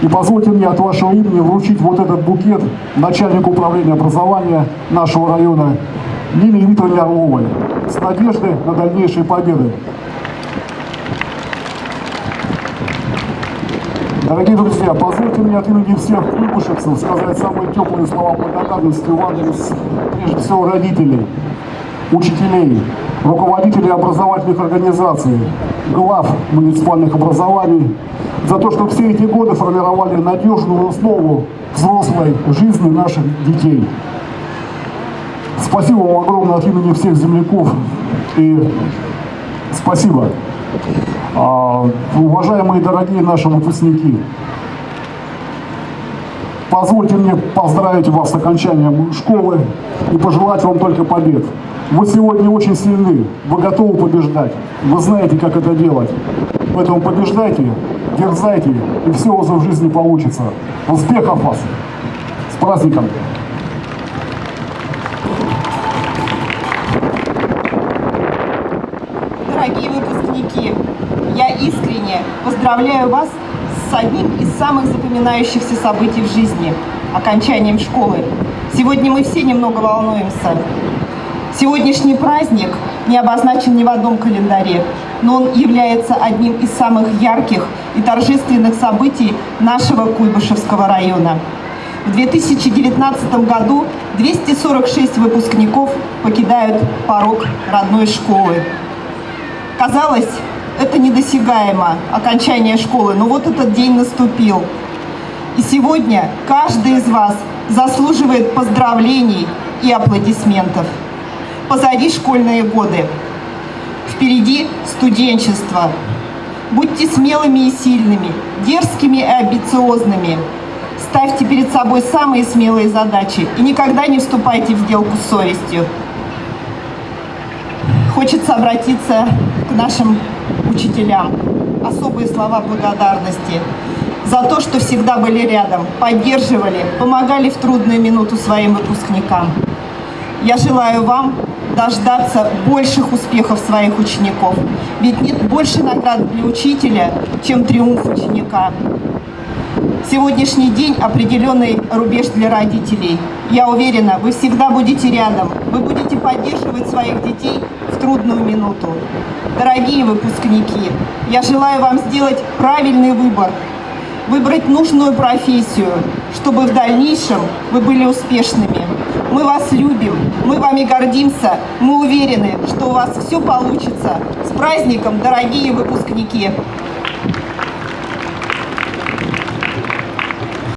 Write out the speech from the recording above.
И позвольте мне от вашего имени вручить вот этот букет начальнику управления образования нашего района Нине Викторовне Орловой с надеждой на дальнейшие победы. Дорогие друзья, позвольте мне от имени всех куйбышевцев сказать самые теплые слова благодарности в адрес, прежде всего, родителей, учителей, руководителей образовательных организаций, глав муниципальных образований, за то, что все эти годы формировали надежную основу взрослой жизни наших детей. Спасибо вам огромное от имени всех земляков и спасибо. А, уважаемые дорогие наши выпускники, позвольте мне поздравить вас с окончанием школы и пожелать вам только побед. Вы сегодня очень сильны, вы готовы побеждать, вы знаете, как это делать. Поэтому побеждайте, дерзайте, и все у вас в жизни получится. Успехов вас! С праздником! Дорогие выпускники, я искренне поздравляю вас с одним из самых запоминающихся событий в жизни – окончанием школы. Сегодня мы все немного волнуемся. Сегодняшний праздник не обозначен ни в одном календаре, но он является одним из самых ярких и торжественных событий нашего Куйбышевского района. В 2019 году 246 выпускников покидают порог родной школы. Казалось, это недосягаемо, окончание школы, но вот этот день наступил. И сегодня каждый из вас заслуживает поздравлений и аплодисментов. Позади школьные годы. Впереди студенчество. Будьте смелыми и сильными, дерзкими и амбициозными. Ставьте перед собой самые смелые задачи и никогда не вступайте в сделку с совестью. Хочется обратиться к нашим учителям. Особые слова благодарности за то, что всегда были рядом, поддерживали, помогали в трудную минуту своим выпускникам. Я желаю вам дождаться больших успехов своих учеников. Ведь нет больше наград для учителя, чем триумф ученика. Сегодняшний день – определенный рубеж для родителей. Я уверена, вы всегда будете рядом, вы будете поддерживать своих детей в трудную минуту. Дорогие выпускники, я желаю вам сделать правильный выбор, выбрать нужную профессию, чтобы в дальнейшем вы были успешными. Мы вас любим, мы вами гордимся, мы уверены, что у вас все получится. С праздником, дорогие выпускники!